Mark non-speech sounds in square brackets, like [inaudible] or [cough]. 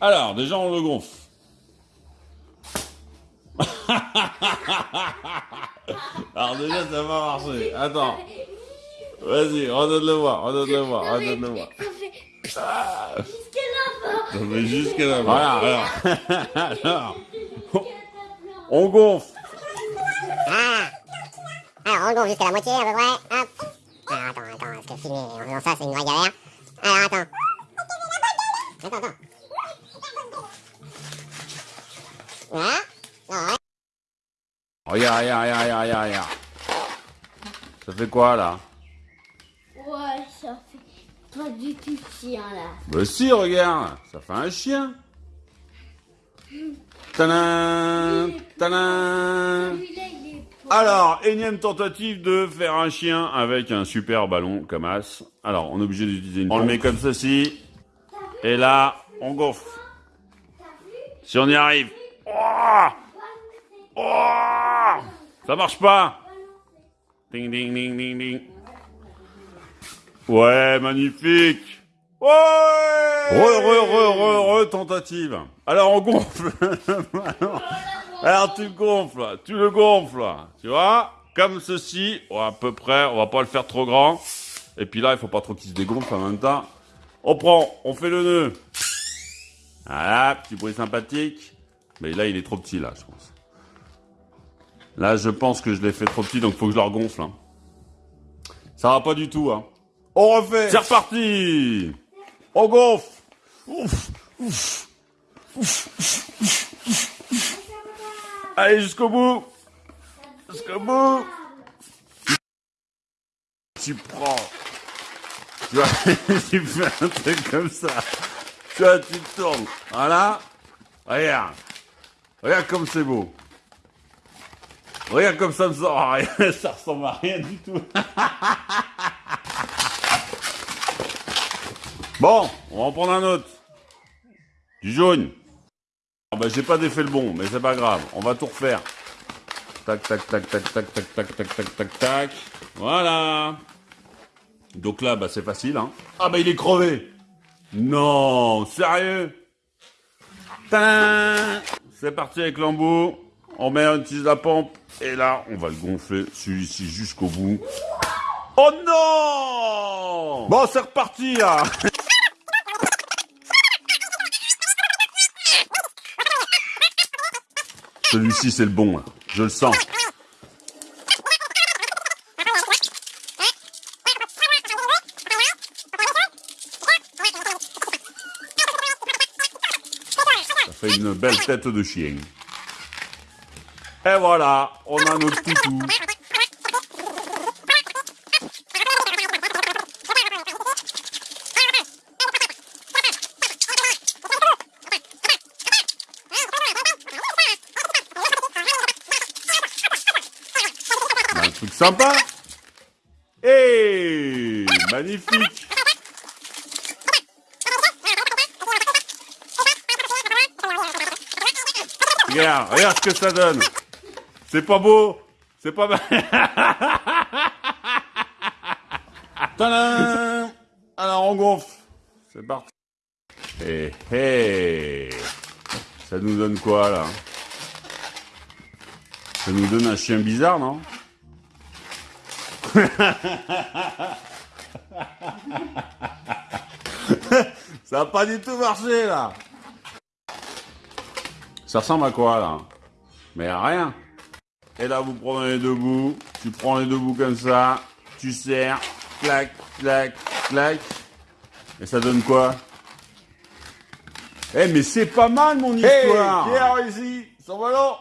Alors, déjà, on le gonfle. [laughs] Alors déjà, ça va marcher. Attends. Vas-y, redonne-le voir, redonne-le voir, redonne-le voir. Ça fait jusqu'à là-bas. Ça fait jusqu'à là. Voilà, [laughs] alors. alors. [laughs] On gonfle. Ah Alors, on gonfle jusqu'à la moitié à peu près. Hop. Alors, attends, attends, parce que filmer en faisant ça, c'est une vraie galère. Alors, attends. Attends, attends. Voilà. Non, ouais. Regarde, regarde, regarde, regarde, regarde, regarde. Ça fait quoi, là Ouais, ça fait pas du tout chien là. Bah si, regarde. Ça fait un chien. Tadam. Alors, énième tentative de faire un chien avec un super ballon comme as. Alors, on est obligé d'utiliser une On le met comme ceci. Et là, on gonfle. Si on y arrive. Oh Oh Ça marche pas Ding ding ding ding ding. Ouais, magnifique Re, re, re, re, re, tentative. Alors, on gonfle. [laughs] Alors tu le gonfles, tu le gonfles, tu vois, comme ceci, à peu près, on va pas le faire trop grand. Et puis là, il faut pas trop qu'il se dégonfle en même temps. On prend, on fait le nœud. Voilà, petit bruit sympathique. Mais là, il est trop petit, là, je pense. Là, je pense que je l'ai fait trop petit, donc faut que je le regonfle. hein. Ça va pas du tout, hein. On refait C'est reparti On gonfle Ouf, ouf, Allez, jusqu'au bout. Jusqu'au bout. Tu prends. Tu vois, [laughs] tu fais un truc comme ça. Tu vois, tu tournes. Voilà. Regarde. Regarde comme c'est beau. Regarde comme ça ne sort à rien. Ça ressemble à rien du tout. Bon, on va en prendre un autre. Du jaune. Ah bah j'ai pas défait le bon, mais c'est pas grave, on va tout refaire. Tac, tac, tac, tac, tac, tac, tac, tac, tac, tac, tac. Voilà. Donc là, bah c'est facile, hein. Ah bah il est crevé. Non, sérieux Tin C'est parti avec l'embout. On met un utilise la pompe. Et là, on va le gonfler, celui-ci, jusqu'au bout. Oh non Bon, c'est reparti, là Celui-ci, c'est le bon. Je le sens. Fait une belle tête de chien. Et voilà, on a notre toutou. Un truc sympa. Et magnifique. Regarde, regarde ce que ça donne. C'est pas beau. C'est pas mal. [laughs] Tadam Alors on gonfle. C'est parti. Hé hé. Ça nous donne quoi là Ça nous donne un chien bizarre, non? [laughs] Ça a pas du tout marché là. Ça ressemble à quoi là Mais à rien. Et là vous prenez les deux bouts, tu prends les deux bouts comme ça, tu serres, clac, clac, clac. Et ça donne quoi Eh mais c'est pas mal mon histoire Qui a réussi son ballon